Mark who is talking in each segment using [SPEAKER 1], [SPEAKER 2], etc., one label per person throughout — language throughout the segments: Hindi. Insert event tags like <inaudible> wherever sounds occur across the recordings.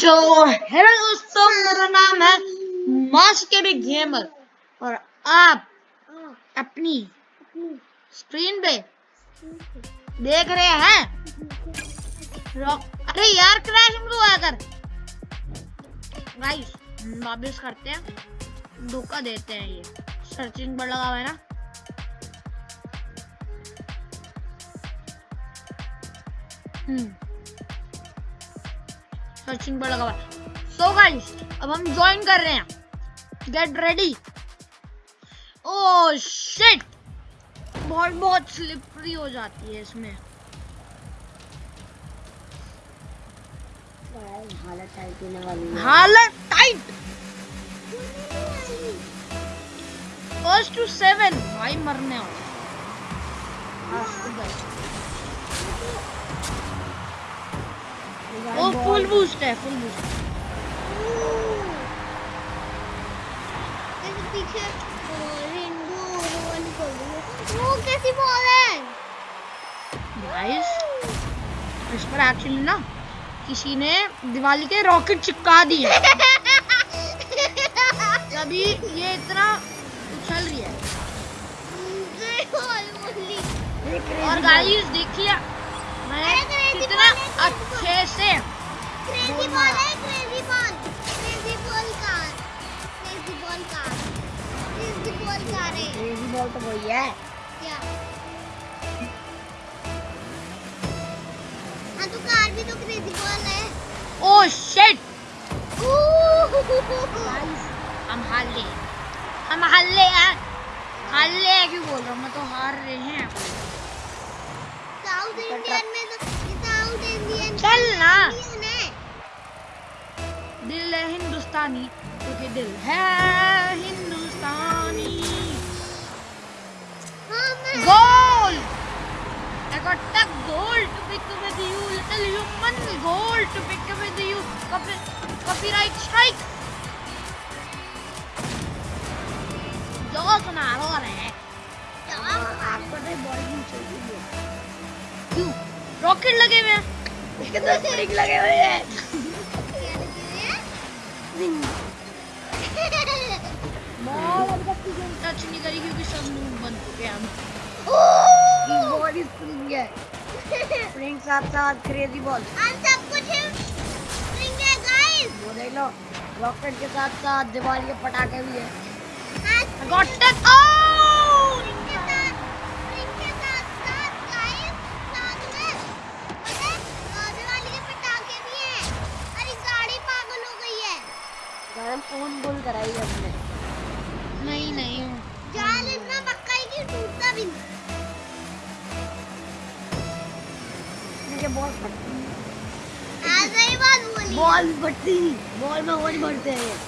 [SPEAKER 1] तो हेलो दोस्तों, मेरा नाम है मास्टर गेमर। और आप अपनी स्क्रीन पे देख रहे हैं। अरे यार, क्रैश मत हुआ कर गाइस वापस करते हैं। धोखा देते हैं ये। सर्चिंग पर लगा हुआ है ना। सर्चिंग पर लगा सो गाइस अब हम ज्वाइन कर रहे हैं। गेट रेडी ओ शिट बहुत बहुत स्लिपरी हो जाती है इसमें।
[SPEAKER 2] हालत टाइट होने वाली है
[SPEAKER 1] हालत टाइट फ़र्स्ट टू सेवन भाई मरने हो ओ फुल बूस्ट है फुल बूस्ट
[SPEAKER 2] पीछे वो कैसी बॉल है
[SPEAKER 1] गाइस इस पर एक्चुअली ना किसी ने दिवाली के रॉकेट चिपका दिए। <laughs> तभी ये इतना उछल रही है। और गाइस देखिए मैं कितना अच्छे से।
[SPEAKER 2] क्रेजी बॉल
[SPEAKER 1] तो वही है।
[SPEAKER 2] क्या? हाँ तो कार भी तो क्रेजी बॉल है।
[SPEAKER 1] ओ शिट हम हार ले हम हार ले यार। हार ले क्यों बोल रहा हूँ? मैं तो हार रहे हैं।
[SPEAKER 2] साउथ इंडियन
[SPEAKER 1] निकल ना दिल है हिंदुस्तानी क्योंकि दिल है हिंदुस्तानी। Goal! Goal to pick with you little human goal
[SPEAKER 2] to pick with you copyright
[SPEAKER 1] strike rocket लगे हुए हैं। तो स्प्रिंग लगे हुए हैं। टच नहीं करी क्योंकि सब बन चुके हम। ही स्प्रिंग है। स्प्रिंग साथ साथ क्रेजी बॉल
[SPEAKER 2] हम सब कुछ स्प्रिंग है गाइस
[SPEAKER 1] वो देख लो रॉकेट के साथ साथ दिवाली के पटाखे भी है।
[SPEAKER 2] हाँ
[SPEAKER 1] गॉट इट आउट
[SPEAKER 2] स्प्रिंग के साथ स्प्रिंग के साथ साथ गाइस साथ में पता है अ, दिवाली के पटाखे भी हैं अरे गाड़ी पागल हो गई है
[SPEAKER 1] गरम फ़ोन बुल कराई हमने। नहीं नहीं
[SPEAKER 2] जाल इतना पक्का है कि टूटता भी नहीं।
[SPEAKER 1] मुझे बॉल फटती
[SPEAKER 2] ऐसा ही बात बोली।
[SPEAKER 1] बॉल फटती बॉल में और बढ़ते हैं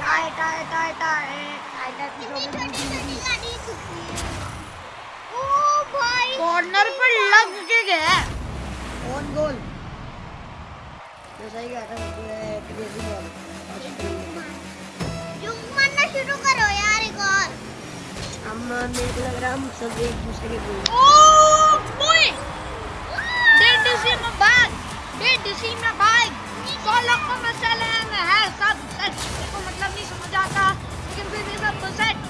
[SPEAKER 1] tie tie tie tie tie
[SPEAKER 2] कितनी छोटी छोटी गाड़ी छुपी है ओ भाई
[SPEAKER 1] कॉर्नर पर लग के गया ऑन गोल? मैं सही कह रहा हूँ क्रेजी बॉल
[SPEAKER 2] जुम मारना शुरू करो यार एक और।
[SPEAKER 1] हम मेरे को लग रहा हम सब एक दूसरे के गोल।
[SPEAKER 2] ओ
[SPEAKER 1] boy! Did you see my bag? Did you see my bag? सोलह को मसाले है सब सेट को मतलब नहीं समझ आता लेकिन फिर भी सब सेट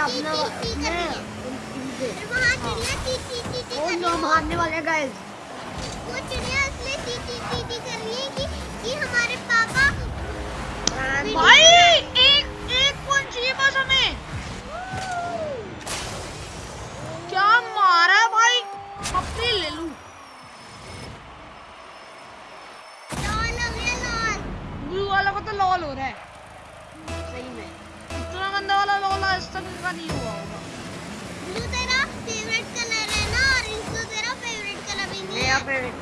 [SPEAKER 2] हाँ।
[SPEAKER 1] मारने
[SPEAKER 2] वाले गाइस वो चिड़िया इसलिए टी टी टी टी कर रही है कि कि
[SPEAKER 1] हमारे पापा भाई एक एक पॉइंट
[SPEAKER 2] चाहिए बस हमें। क्या मारा भाई? अपने ले
[SPEAKER 1] लूँ। लॉल हो रहा है। तक इनका नहीं हुआ होगा
[SPEAKER 2] ब्लू तेरा फेवरेट कलर है ना ऑरेंज तो तेरा फेवरेट कलर भी नहीं है
[SPEAKER 1] फेवरेट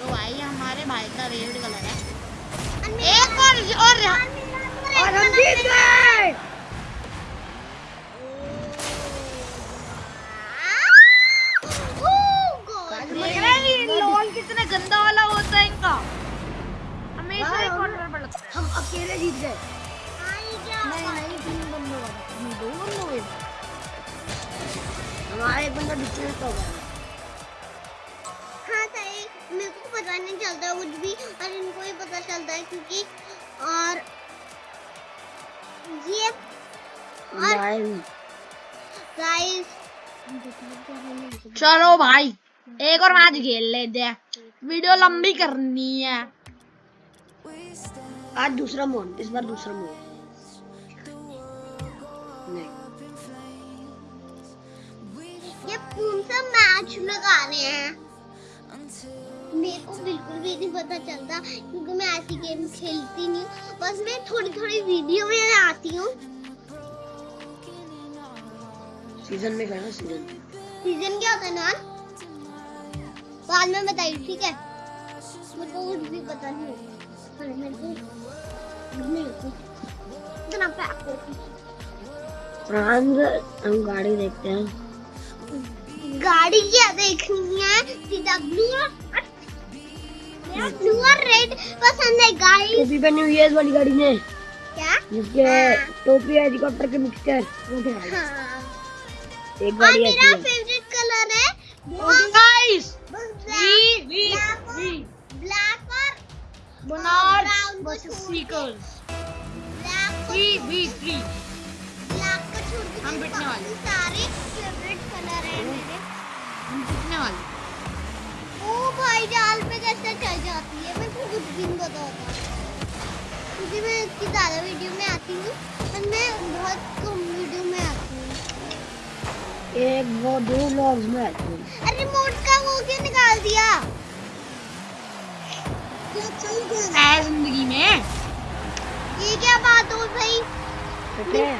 [SPEAKER 1] तो भाई हमारे भाई का फेवरेट कलर है एक और और
[SPEAKER 2] और हम जीत
[SPEAKER 1] गए गंदा वाला होता है इनका हमेशा ही कॉर्नर पर लगता है
[SPEAKER 3] हम अकेले जीत गए
[SPEAKER 2] नहीं
[SPEAKER 3] नहीं तीन बंदों का। दो बंदों के हमारा एक बंदा डिस्टेंस हो
[SPEAKER 2] हाँ सही मेरे को पता नहीं चलता कुछ भी और इनको ही पता चलता है क्योंकि और ये और
[SPEAKER 3] गाइस
[SPEAKER 2] गाइस
[SPEAKER 1] चलो भाई एक और मैच खेल लेते हैं। वीडियो लंबी करनी है।
[SPEAKER 3] आज दूसरा मोड इस बार दूसरा मोड
[SPEAKER 2] ये कौन सा मैच लगा रहे हैं मेरे को बिल्कुल भी नहीं पता चलता क्योंकि मैं ऐसी गेम खेलती नहीं हूँ बस मैं थोड़ी थोड़ी वीडियो में आती हूँ
[SPEAKER 3] सीज़न में करना सीज़न
[SPEAKER 2] सीज़न क्या होता है नान? बाद में बताइए ठीक है? मेरे को कुछ भी पता नहीं अरे मेरे को नहीं कुछ इतना पैक हो
[SPEAKER 3] गाड़ी देखते हैं।
[SPEAKER 2] गाड़ी क्या देखनी है सीधा ब्लू और मेरा ब्लू और रेड पसंद है गाइस
[SPEAKER 3] टोपी पहनी हुई है इस वाली गाड़ी में।
[SPEAKER 2] क्या?
[SPEAKER 3] जिसके
[SPEAKER 2] हाँ।
[SPEAKER 3] टोपी है हेलीकॉप्टर के मिक्सचर वो क्या है?
[SPEAKER 2] हाँ।
[SPEAKER 3] एक
[SPEAKER 2] और
[SPEAKER 3] गाड़ी
[SPEAKER 2] मेरा
[SPEAKER 3] ऐसी है।
[SPEAKER 2] फेवरेट कलर है
[SPEAKER 1] guys
[SPEAKER 2] black
[SPEAKER 1] V V
[SPEAKER 2] black
[SPEAKER 1] V
[SPEAKER 2] black और
[SPEAKER 1] बनार्स versus. Seekers
[SPEAKER 2] black
[SPEAKER 1] V V three
[SPEAKER 2] black को छोड़ के
[SPEAKER 1] हम
[SPEAKER 2] मेरे
[SPEAKER 1] पिटने वाले।
[SPEAKER 2] सारे फेवरेट क्योंकि ज़्यादा वीडियो में आती हूँ और मैं बहुत कम वीडियो में आती हूँ।
[SPEAKER 3] एक वो दो व्लॉग्स में आती है।
[SPEAKER 2] अरे रिमोट का वो क्यों निकाल दिया? क्या चल गया
[SPEAKER 1] है ज़िंदगी में।
[SPEAKER 2] ये क्या बात हो भाई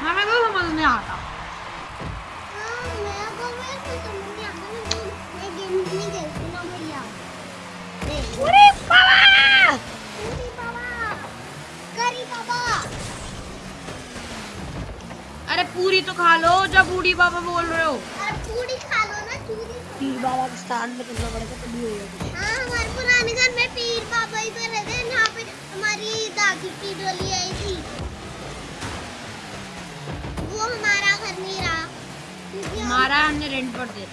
[SPEAKER 1] हमें तो समझ में आता
[SPEAKER 2] हाँ को तो समझ नहीं आता मैं मैं गेम नहीं खेलती ना भैया। नहीं
[SPEAKER 1] अरे बाबा! अरे पूरी तो खा लो जब बूढ़ी बाबा बोल रहे हो।
[SPEAKER 2] पूरी खा लो ना पीर
[SPEAKER 3] बाबा के स्थान में करना पड़ेगा तभी होगा
[SPEAKER 2] हाँ हमारे पुराने घर में पीर बाबा ही रहते यहाँ पे हमारी दादी की डोली आई थी। वो हमारा घर नहीं रहा
[SPEAKER 1] हमारा हमने रेंट पर दे।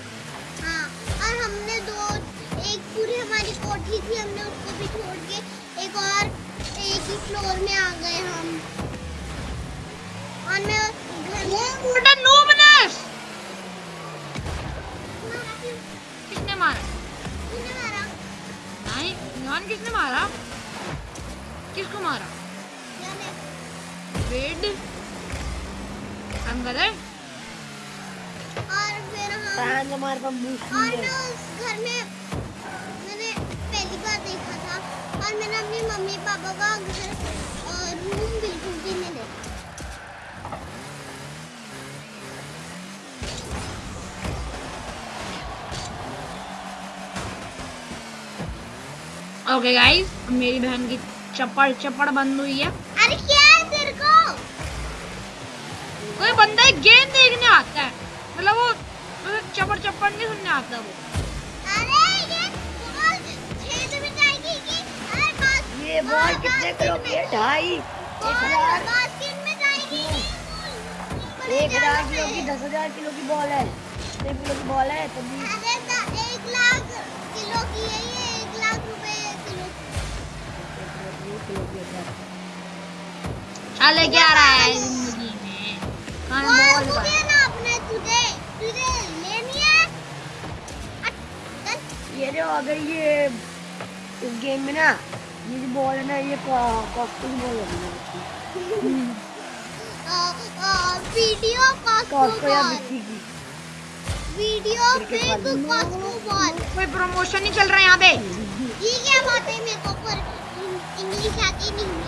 [SPEAKER 2] हाँ और हमने दो एक पूरी हमारी कोठी थी हमने उसको भी छोड़ के एक और एक फ्लोर में आ गए हम। और मैं घर में
[SPEAKER 1] What a numinous!
[SPEAKER 2] मारा?
[SPEAKER 1] किसने मारा? नहीं ईमान किसने मारा? किसको मारा? वेड अंदर है।
[SPEAKER 2] और फिर हम
[SPEAKER 3] फ्रांस हमारे पास बूस्ट
[SPEAKER 2] और मैं
[SPEAKER 1] ओके गाइस मेरी बहन की चप्पड़ चप्पड़ बंद हुई है।
[SPEAKER 2] अरे क्या है तेरे को?
[SPEAKER 1] कोई बंदा एक गेम देखने आता है। मतलब वो मतलब चप्पड़ चप्पड़ नहीं सुनने आता वो।
[SPEAKER 2] अरे ये बॉल छेद में जाएगी कि अरे बास
[SPEAKER 3] ये बॉल कितने किलो की है? ढाई। एक
[SPEAKER 2] बॉल
[SPEAKER 3] हज़ार।
[SPEAKER 2] बास्केट में जाएगी। कि
[SPEAKER 3] एक हज़ार किलो की दस हज़ार किलो की बॉल है। किलो की बॉल है? तभी
[SPEAKER 2] अरे द- एक लाख किलो की है
[SPEAKER 1] चले क्या रहा है ज़िंदगी में कहाँ
[SPEAKER 2] बॉल
[SPEAKER 1] बॉल
[SPEAKER 2] मुझे ना अपने तुझे तुझे लेनी है।
[SPEAKER 3] ये जो अगर ये इस गेम में ना ये जो बॉल है ना ये कॉस्को <laughs> की बॉल है।
[SPEAKER 2] वीडियो
[SPEAKER 3] कॉस्को या
[SPEAKER 2] बॉल
[SPEAKER 3] की।
[SPEAKER 2] वीडियो
[SPEAKER 3] वाली।
[SPEAKER 2] कॉस्को बॉल
[SPEAKER 1] कोई प्रमोशन नहीं चल रहा है यहाँ पे।
[SPEAKER 2] ये क्या बात है मेरे को पर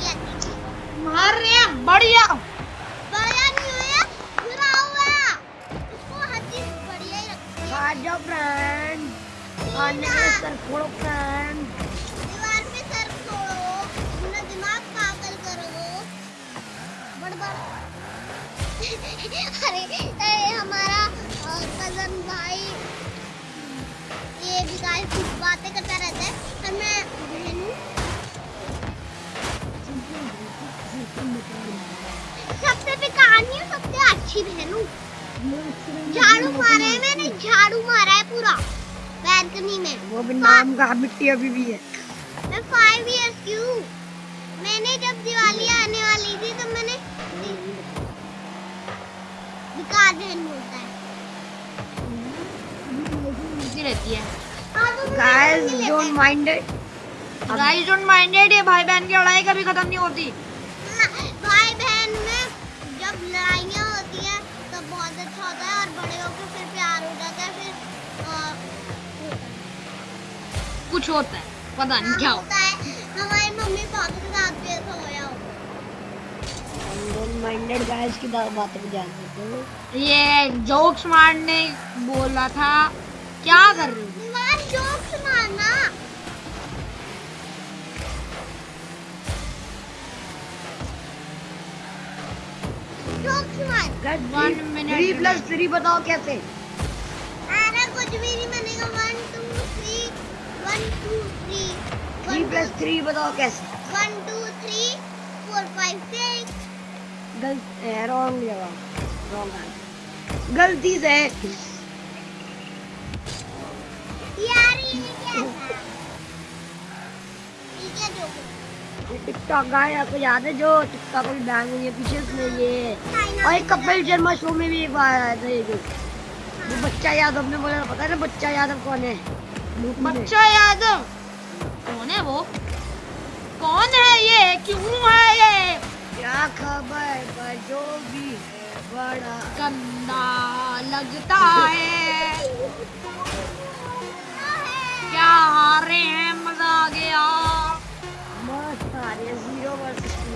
[SPEAKER 1] हार रहे हैं बढ़िया
[SPEAKER 2] बढ़िया नहीं हुआ बुरा हुआ उसको हर बढ़िया ही रखती है
[SPEAKER 3] आ जाओ फ्रेंड आने के सर फोड़ो फ्रेंड
[SPEAKER 2] दीवार पे सर छोड़ो अपना दिमाग पागल करो बड़ बड़ अरे अरे हमारा कज़न भाई ये कुछ बातें करता रहता है। और मैं बहन सबसे बेकार नहीं हूँ सबसे अच्छी बहन। हूँ झाड़ू मारा है मैंने झाड़ू मारा है पूरा। बैल्कनी में।
[SPEAKER 3] वो भी नाम का मिट्टी अभी भी है।
[SPEAKER 2] मैं फाइव इयर्स की हूँ। मैंने जब दिवाली आने वाली थी तो मैंने बेकार बहन बोलता है।
[SPEAKER 1] रहती है।
[SPEAKER 3] Guys don't mind
[SPEAKER 1] guys don't minded ये भाई बहन की लड़ाई कभी खत्म नहीं होती।
[SPEAKER 2] लड़ाइयाँ होती हैं तो बहुत अच्छा होता है और बड़े होकर फिर प्यार हो जाता है फिर है।
[SPEAKER 1] कुछ होता है पता नहीं क्या
[SPEAKER 2] हाँ,
[SPEAKER 1] होता
[SPEAKER 2] होता है। हमारी मम्मी पापा के साथ भी ऐसा होया
[SPEAKER 3] माइंडेड गाइस की बातें है।
[SPEAKER 1] ये जोक्स मारने बोला था। क्या कर रहे हो?
[SPEAKER 2] जोक्स मारना।
[SPEAKER 3] थ्री प्लस थ्री बताओ कैसे?
[SPEAKER 2] कुछ भी नहीं बनेगा। One two three one two three
[SPEAKER 3] three plus three बताओ कैसे?
[SPEAKER 2] One two three four five six
[SPEAKER 3] गलत रॉन्ग जवाब रॉन्ग गलती से।
[SPEAKER 2] यार ये क्या था? ये क्या जोक है?
[SPEAKER 3] टिकटॉक गाय आपको याद है जो टिकटॉक बैन हुई है पीछे उसने ये और एक कपिल शर्मा शो में भी एक बार आया था ये जो। वो बच्चा यादव ने बोला पता है ना बच्चा यादव कौन है?
[SPEAKER 1] बच्चा यादव? कौन है वो? कौन है ये? क्यों है ये?
[SPEAKER 3] क्या खबर पर जो भी है बड़ा
[SPEAKER 1] गंदा लगता है। क्या हारे हैं मज़ा आ गया